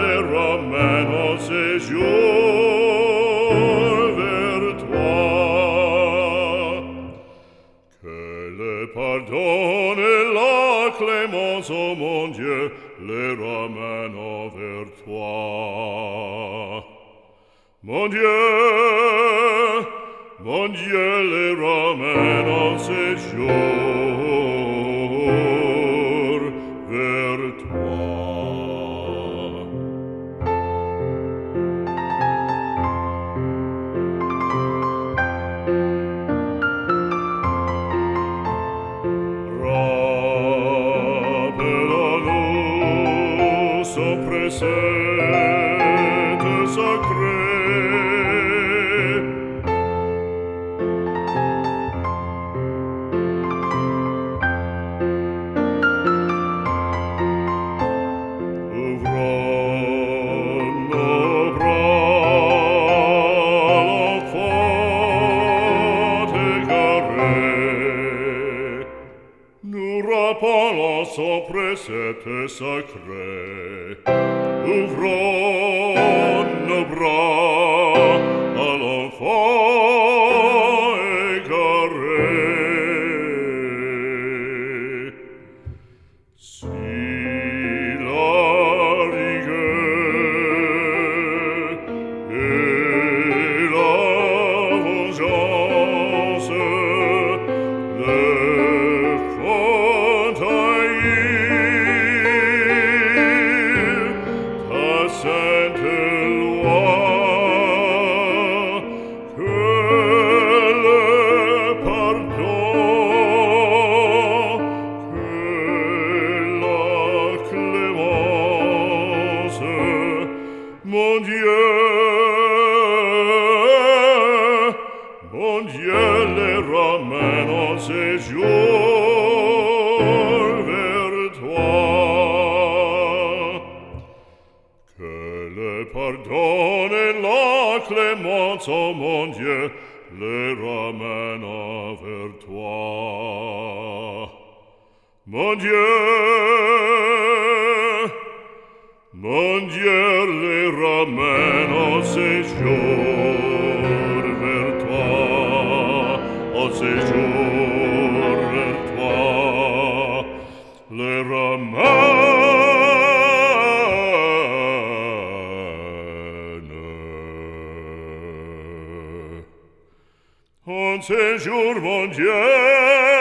le romain en toi. Que le pardon et la clémence, ô oh mon Dieu, les ramènent envers toi. Mon Dieu, mon Dieu, les ramène en toi. sopra sete sacre Nura palazzo presete sacre, uvron Quand le ramène en séjour vers toi. Que le pardon et la clémence, oh mon Dieu, le ramène vers toi. Mon Dieu, mon Dieu, le ramène en séjour en ce jour mon Dieu.